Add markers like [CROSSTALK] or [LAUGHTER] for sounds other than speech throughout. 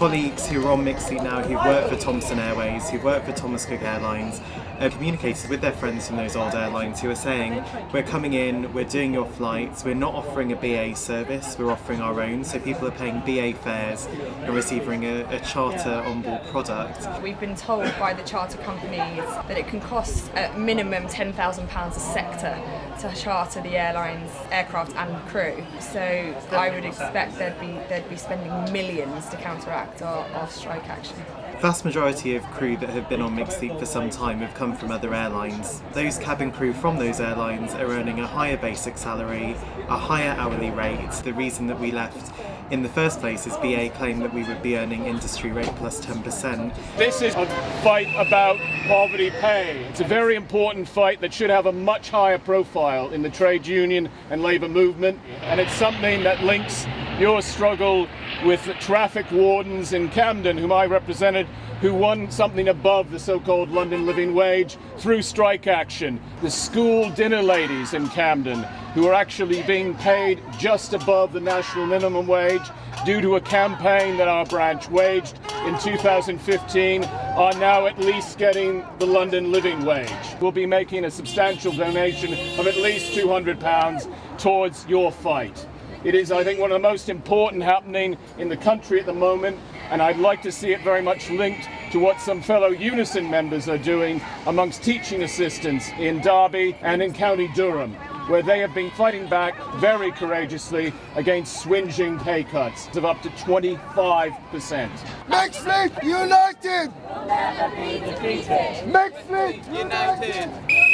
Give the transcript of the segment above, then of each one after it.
who are on fleet now, who work for Thomson Airways, who work for Thomas Cook Airlines, have communicated with their friends from those old airlines who are saying, we're coming in, we're doing your flights, we're not offering a BA service, we're offering our own, so people are paying BA fares and receiving a, a charter onboard product. We've been told by the charter companies that it can cost at minimum £10,000 a sector to charter the airline's aircraft and crew. So I would expect they'd be, they'd be spending millions to counteract our, our strike action vast majority of crew that have been on mixed fleet for some time have come from other airlines. Those cabin crew from those airlines are earning a higher basic salary, a higher hourly rate. The reason that we left in the first place is BA claimed that we would be earning industry rate plus 10%. This is a fight about poverty pay. It's a very important fight that should have a much higher profile in the trade union and labour movement and it's something that links your struggle with traffic wardens in Camden, whom I represented, who won something above the so-called London living wage through strike action. The school dinner ladies in Camden, who are actually being paid just above the national minimum wage due to a campaign that our branch waged in 2015 are now at least getting the London living wage. We'll be making a substantial donation of at least £200 towards your fight. It is, I think, one of the most important happening in the country at the moment, and I'd like to see it very much linked to what some fellow Unison members are doing amongst teaching assistants in Derby and in County Durham where they have been fighting back very courageously against swinging pay cuts of up to 25%. Mixed Fleet United! We'll never be defeated! Mixed Fleet United!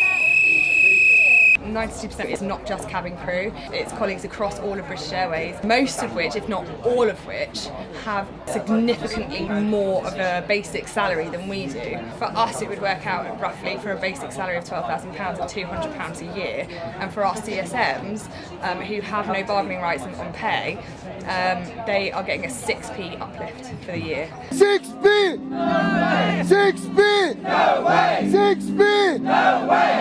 92% is not just cabin crew, it's colleagues across all of British Airways, most of which, if not all of which, have significantly more of a basic salary than we do. For us it would work out roughly for a basic salary of £12,000 or £200 a year, and for our CSMs, um, who have no bargaining rights on pay, um, they are getting a 6p uplift for the year. 6p! 6p!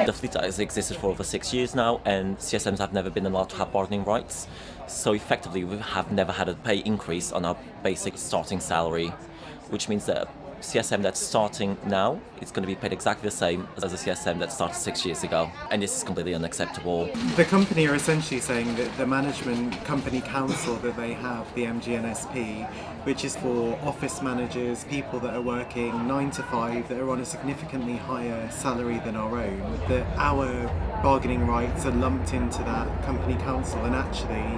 The fleet has existed for over six years now and CSMs have never been allowed to have bargaining rights. So effectively we have never had a pay increase on our basic starting salary, which means that CSM that's starting now is going to be paid exactly the same as a CSM that started six years ago. And this is completely unacceptable. The company are essentially saying that the management company council that they have, the MGNSP, which is for office managers, people that are working 9 to 5, that are on a significantly higher salary than our own, that our bargaining rights are lumped into that company council and actually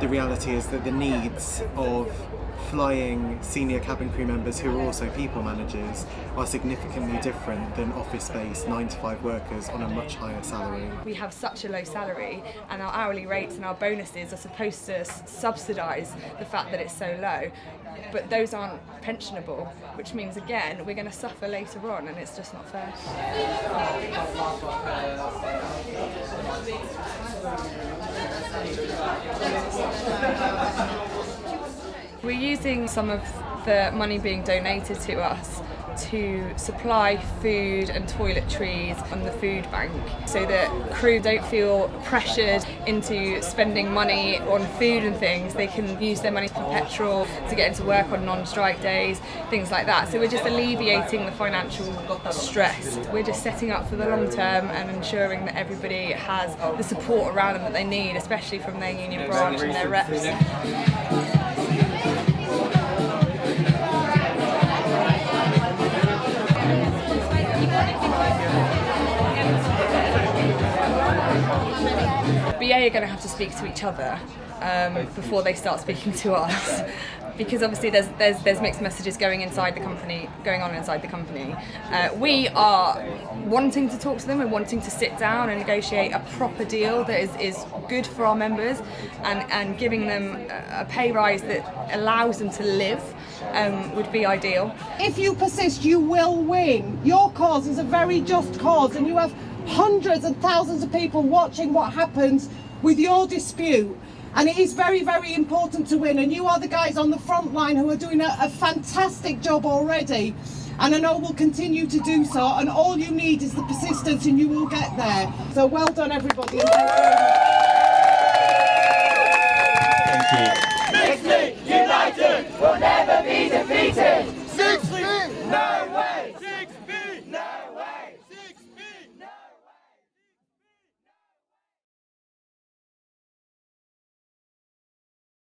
the reality is that the needs of flying senior cabin crew members who are also people managers are significantly different than office-based 9 to 5 workers on a much higher salary. We have such a low salary and our hourly rates and our bonuses are supposed to subsidise the fact that it's so low but those aren't pensionable which means again we're going to suffer later on and it's just not fair. [LAUGHS] We're using some of the money being donated to us to supply food and toiletries on the food bank so that crew don't feel pressured into spending money on food and things. They can use their money for petrol, to get into work on non-strike days, things like that. So we're just alleviating the financial stress. We're just setting up for the long term and ensuring that everybody has the support around them that they need, especially from their union branch and their reps. BA are going to have to speak to each other um, before they start speaking to us. [LAUGHS] because obviously there's, there's there's mixed messages going inside the company, going on inside the company. Uh, we are wanting to talk to them and wanting to sit down and negotiate a proper deal that is, is good for our members and, and giving them a pay rise that allows them to live um, would be ideal. If you persist, you will win. Your cause is a very just cause and you have hundreds and thousands of people watching what happens with your dispute. And it is very very important to win. And you are the guys on the front line who are doing a, a fantastic job already. And I know will continue to do so. And all you need is the persistence and you will get there. So well done everybody. Thank you. United,